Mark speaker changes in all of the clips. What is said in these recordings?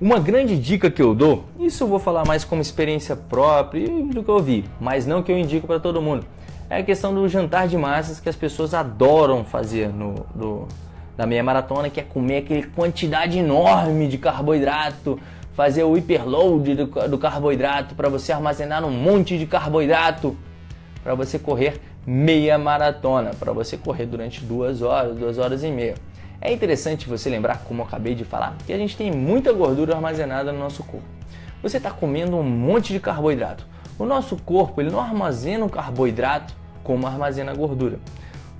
Speaker 1: Uma grande dica que eu dou, isso eu vou falar mais como experiência própria do que eu vi, mas não que eu indico para todo mundo, é a questão do jantar de massas que as pessoas adoram fazer no, no, na meia maratona, que é comer aquele quantidade enorme de carboidrato, fazer o hiperload do, do carboidrato para você armazenar um monte de carboidrato para você correr meia maratona, para você correr durante duas horas, duas horas e meia. É interessante você lembrar, como eu acabei de falar, que a gente tem muita gordura armazenada no nosso corpo. Você está comendo um monte de carboidrato. O nosso corpo ele não armazena o carboidrato como armazena a gordura.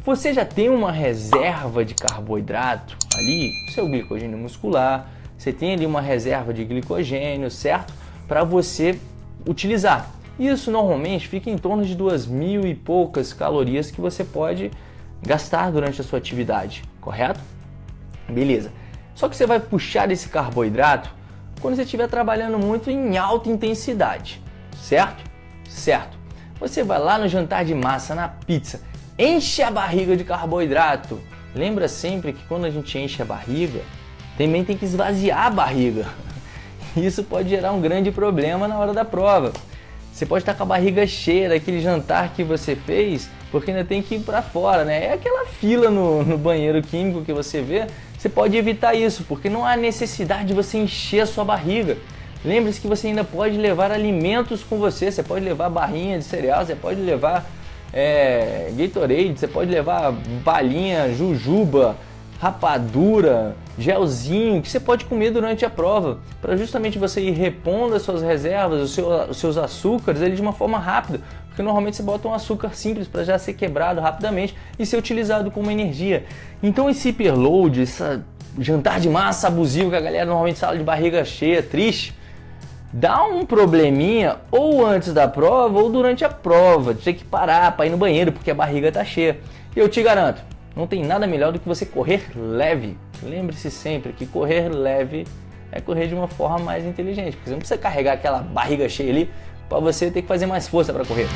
Speaker 1: Você já tem uma reserva de carboidrato ali, seu glicogênio muscular, você tem ali uma reserva de glicogênio, certo? Para você utilizar. Isso normalmente fica em torno de duas mil e poucas calorias que você pode gastar durante a sua atividade, correto? Beleza. Só que você vai puxar esse carboidrato quando você estiver trabalhando muito em alta intensidade, certo? Certo. Você vai lá no jantar de massa, na pizza, enche a barriga de carboidrato. Lembra sempre que quando a gente enche a barriga, também tem que esvaziar a barriga. Isso pode gerar um grande problema na hora da prova. Você pode estar com a barriga cheia daquele jantar que você fez, porque ainda tem que ir para fora, né? É aquela fila no, no banheiro químico que você vê, você pode evitar isso, porque não há necessidade de você encher a sua barriga. Lembre-se que você ainda pode levar alimentos com você, você pode levar barrinha de cereal, você pode levar é, Gatorade, você pode levar balinha, jujuba, rapadura, gelzinho que você pode comer durante a prova, para justamente você ir repondo as suas reservas, os, os seus açúcares ele de uma forma rápida, porque normalmente você bota um açúcar simples para já ser quebrado rapidamente e ser utilizado como energia. Então esse hiperload, esse jantar de massa abusivo que a galera normalmente fala de barriga cheia, triste, dá um probleminha ou antes da prova ou durante a prova, de ter que parar para ir no banheiro porque a barriga tá cheia. E eu te garanto, não tem nada melhor do que você correr leve. Lembre-se sempre que correr leve é correr de uma forma mais inteligente, porque você não precisa carregar aquela barriga cheia ali para você ter que fazer mais força para correr.